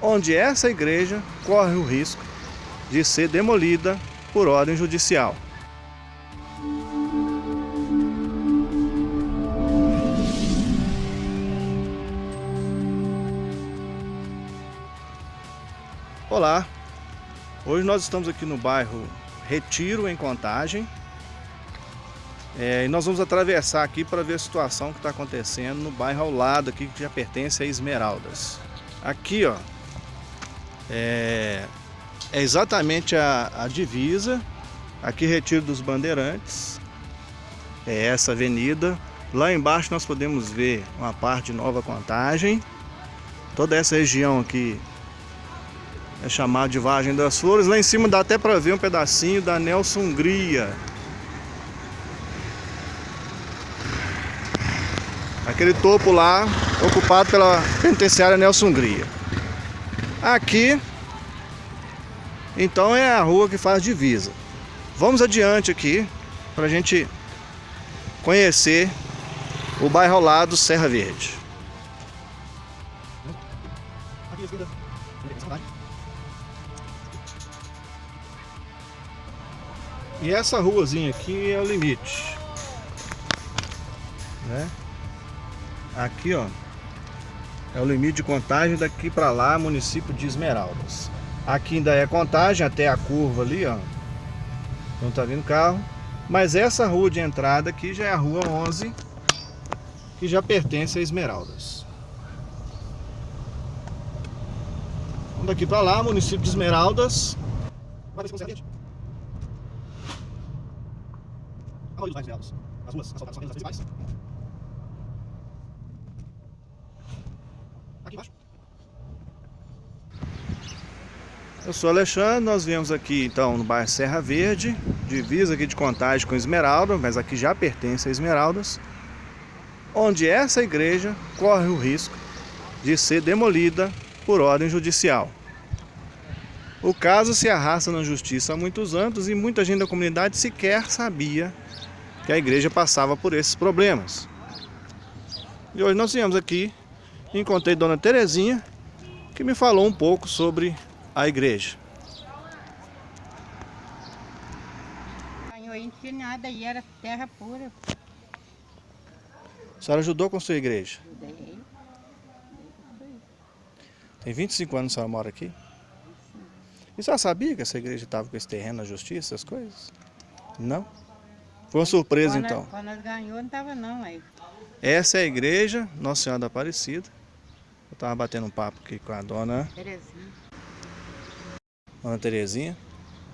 onde essa igreja corre o risco de ser demolida por ordem judicial. Olá, hoje nós estamos aqui no bairro Retiro, em Contagem. É, e nós vamos atravessar aqui para ver a situação que está acontecendo no bairro ao lado aqui, que já pertence a Esmeraldas. Aqui, ó, é, é exatamente a, a divisa, aqui Retiro dos Bandeirantes, é essa avenida. Lá embaixo nós podemos ver uma parte de Nova Contagem, toda essa região aqui é chamado de Vargem das Flores. Lá em cima dá até para ver um pedacinho da Nelson Hungria. Aquele topo lá, ocupado pela penitenciária Nelson Hungria. Aqui, então é a rua que faz divisa. Vamos adiante aqui, para a gente conhecer o bairro lado Serra Verde. E essa ruazinha aqui é o limite. Né? Aqui, ó, é o limite de contagem daqui para lá, município de Esmeraldas. Aqui ainda é contagem até a curva ali, ó. Não tá vindo carro. Mas essa rua de entrada aqui já é a rua 11, que já pertence a Esmeraldas. Vamos daqui para lá, município de Esmeraldas. Vai ver se A maioria dos Esmeraldas. As ruas apenas as principais. Aqui embaixo. Eu sou Alexandre, nós viemos aqui então no bairro Serra Verde, divisa aqui de contagem com Esmeralda, mas aqui já pertence a Esmeraldas, onde essa igreja corre o risco de ser demolida por ordem judicial. O caso se arrasta na justiça há muitos anos e muita gente da comunidade sequer sabia que a igreja passava por esses problemas. E hoje nós viemos aqui encontrei Dona Terezinha, que me falou um pouco sobre a igreja. Ganhou nada e era terra pura. A senhora ajudou com a sua igreja? Ajudei. Tem 25 anos que a senhora mora aqui? E a senhora sabia que essa igreja estava com esse terreno na justiça, essas coisas? Não? Foi uma surpresa quando, então. Quando nós ganhou, não tava não aí. Essa é a igreja Nossa Senhora da Aparecida. Eu estava batendo um papo aqui com a dona Terezinha. Dona Terezinha.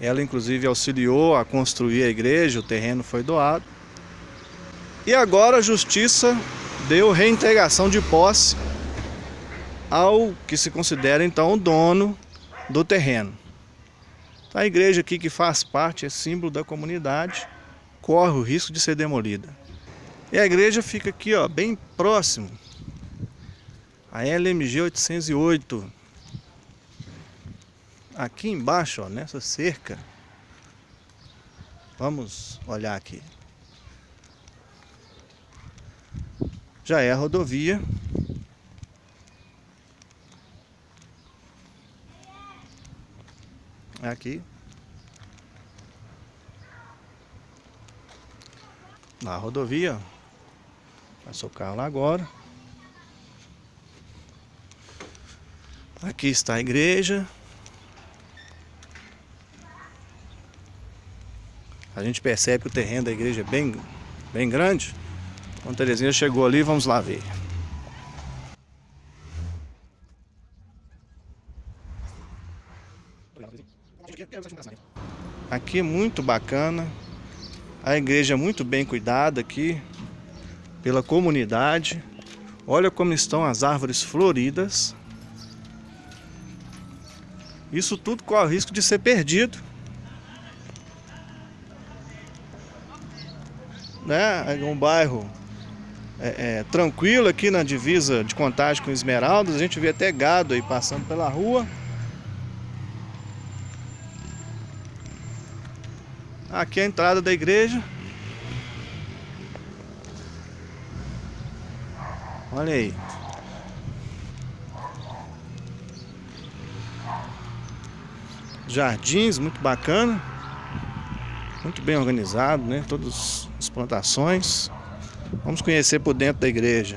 Ela inclusive auxiliou a construir a igreja, o terreno foi doado. E agora a justiça deu reintegração de posse ao que se considera então o dono do terreno. Então, a igreja aqui que faz parte, é símbolo da comunidade, corre o risco de ser demolida. E a igreja fica aqui, ó, bem próximo a LMG 808. Aqui embaixo, ó, nessa cerca. Vamos olhar aqui. Já é a rodovia. Aqui. na rodovia. Passou o carro lá agora. Aqui está a igreja. A gente percebe que o terreno da igreja é bem, bem grande. Então Terezinha chegou ali, vamos lá ver. Aqui é muito bacana. A igreja é muito bem cuidada aqui pela comunidade. Olha como estão as árvores floridas. Isso tudo corre o risco de ser perdido. Né? É um bairro é, é, tranquilo aqui na divisa de contagem com Esmeraldas. A gente vê até gado aí passando pela rua. Aqui é a entrada da igreja. Olha aí. jardins, muito bacana. Muito bem organizado, né? Todas as plantações. Vamos conhecer por dentro da igreja.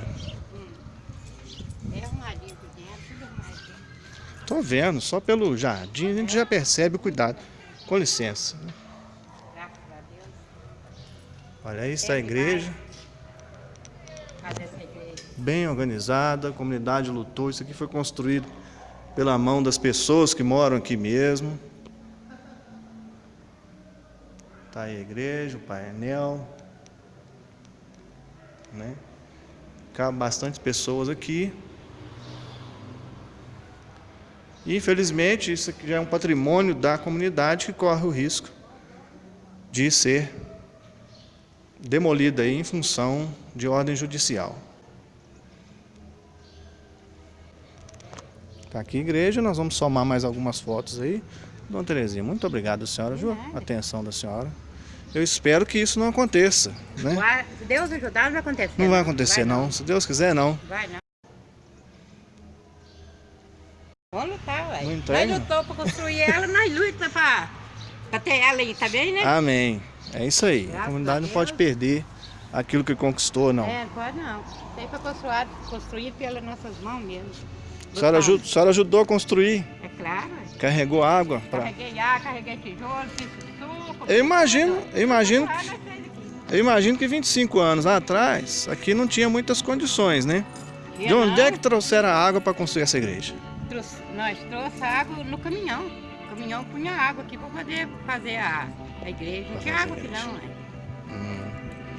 Tô vendo, só pelo jardim a gente já percebe o cuidado. Com licença. Olha aí está a igreja? bem organizada, a comunidade lutou. Isso aqui foi construído pela mão das pessoas que moram aqui mesmo. Tá aí a igreja, o painel. Né? Cabe bastante pessoas aqui. E, infelizmente, isso aqui já é um patrimônio da comunidade que corre o risco de ser demolida em função de ordem judicial. Tá aqui a igreja, nós vamos somar mais algumas fotos aí. Dona Terezinha, muito obrigado, senhora, viu? atenção da senhora. Eu espero que isso não aconteça, né? Se Deus ajudar, não vai acontecer. Não vai acontecer não, se Deus quiser não. Vai não. Vamos lutar, ué. Não Nós lutou pra construir ela, nós lutamos pra ter ela aí, tá bem, né? Amém. É isso aí. A Graças comunidade a não Deus. pode perder aquilo que conquistou, não. É, não pode não. Isso aí foi construído, construído pelas nossas mãos mesmo. A senhora, aju- a senhora ajudou a construir, É claro, carregou água para. Carreguei ar, carreguei tijolo, fiz suco. Eu imagino, eu imagino, eu imagino que 25 anos atrás aqui não tinha muitas condições, né? De onde é que trouxeram a água para construir essa igreja? Trouxe- nós trouxemos água no caminhão. O caminhão punha água aqui para poder fazer a, a igreja. Não Pra tinha água aqui não, né? Hum,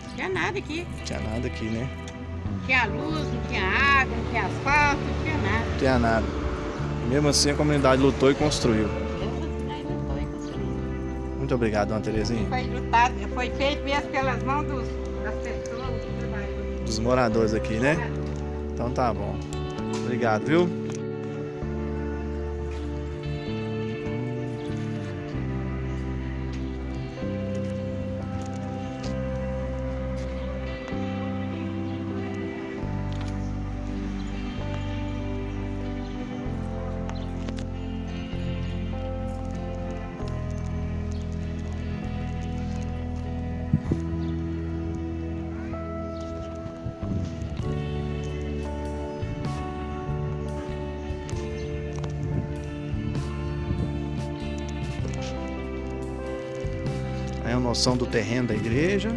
Não tinha nada aqui. não tinha nada aqui, né? Não tinha luz, não tinha água, não tinha asfalto, não tinha nada. Não tinha nada. Mesmo assim a comunidade lutou e construiu. E. Muito obrigado, dona Terezinha. Foi lutado, foi feito mesmo pelas mãos dos, das pessoas. Dos moradores aqui, né? Então tá bom. Obrigado, viu? Aí a noção do terreno da igreja.